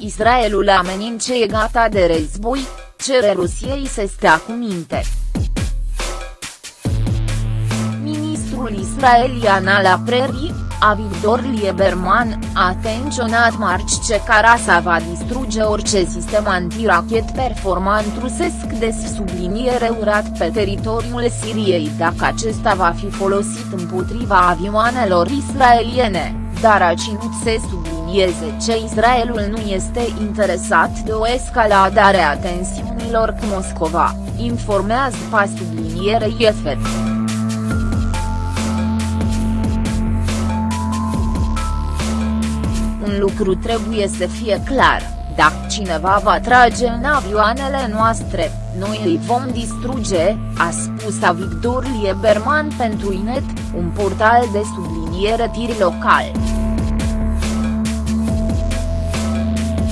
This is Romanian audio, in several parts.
Israelul amenince e gata de război, cere Rusiei să stea cu minte. Ministrul israelian al apărării, Avigdor Lieberman, a atenționat marci ce Carasa va distruge orice sistem antirachet performant rusesc des subliniere urat pe teritoriul Siriei dacă acesta va fi folosit împotriva avioanelor israeliene, dar a ținut să sublinieze ce Israelul nu este interesat de o escaladare a tensiunilor cu Moscova, informează pa sublinierei EFET. un lucru trebuie să fie clar, dacă cineva va trage în avioanele noastre, noi îi vom distruge, a spus Avigdor Lieberman pentru Inet, un portal de subliniere tiri local.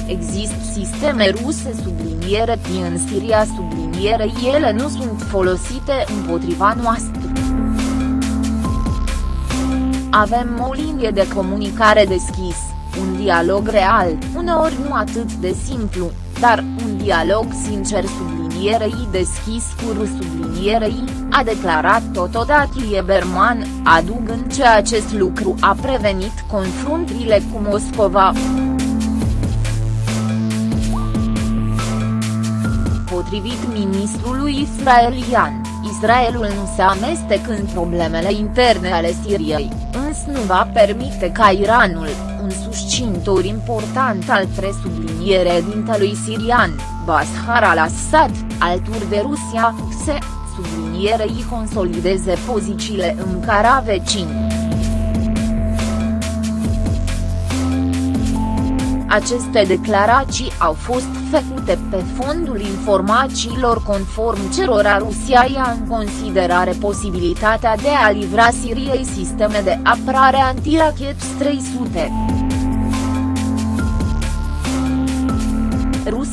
Există sisteme ruse subliniere în Siria subliniere ele nu sunt folosite împotriva noastră. Avem o linie de comunicare deschisă un dialog real, uneori nu atât de simplu, dar un dialog sincer sublinierei deschis cu sublinierei, a declarat totodată Lieberman, adugând că acest lucru a prevenit confruntările cu Moscova. Potrivit ministrului israelian, Israelul nu se amestecă în problemele interne ale Siriei, însă nu va permite ca Iranul, un susținător important al presublinierea dintelui sirian, Bashar al-Assad, alături de Rusia, se, sublinierei consolideze pozițiile în cara vecini. Aceste declarații au fost făcute pe fondul informațiilor conform cerora Rusia ia în considerare posibilitatea de a livra Siriei sisteme de apărare antirachet 300.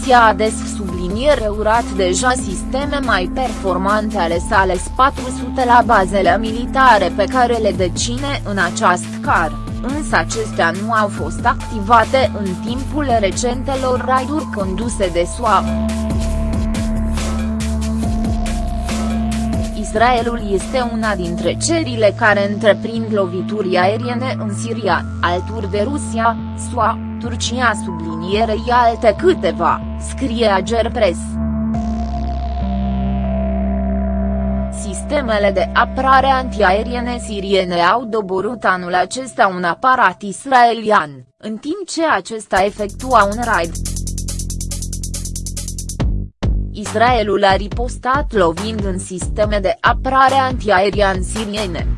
Rusia a des subliniere urat deja sisteme mai performante ale sale S-400 la bazele militare pe care le decine în această car însă acestea nu au fost activate în timpul recentelor raiduri conduse de SUA. Israelul este una dintre cerile care întreprind lovituri aeriene în Siria, alături de Rusia, SUA, Turcia sublinierei alte câteva, scrie Agerpres. Sistemele de apărare antiaeriene siriene au doborât anul acesta un aparat israelian, în timp ce acesta efectua un raid. Israelul a ripostat lovind în sisteme de apărare antiaerian siriene.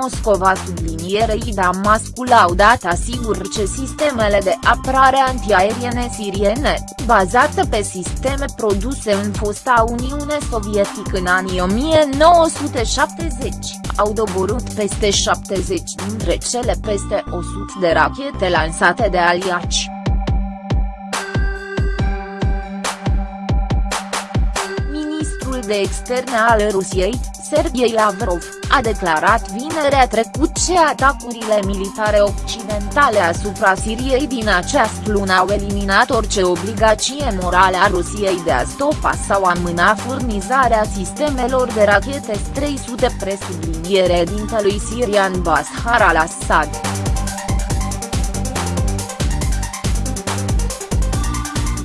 Moscova sublinierei Damascul au dat asigur ce sistemele de apărare antiaeriene siriene, bazate pe sisteme produse în fosta Uniune Sovietică în anii 1970, au doborât peste 70 dintre cele peste 100 de rachete lansate de aliaci. Ministrul de externe al Rusiei, Sergei Lavrov, a declarat vinerea trecut ce atacurile militare occidentale asupra Siriei din această lună au eliminat orice obligație morală a Rusiei de a stopa sau amâna furnizarea sistemelor de rachete S-300 presubliniere dintelui sirian Bashar al-Assad.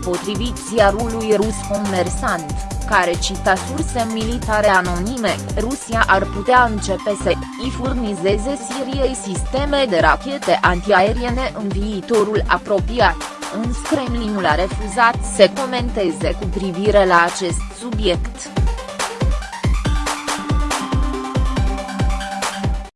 Potrivit ziarului rus Comersant care cita surse militare anonime, Rusia ar putea începe să îi furnizeze Siriei sisteme de rachete antiaeriene în viitorul apropiat, însă Kremlinul a refuzat să comenteze cu privire la acest subiect.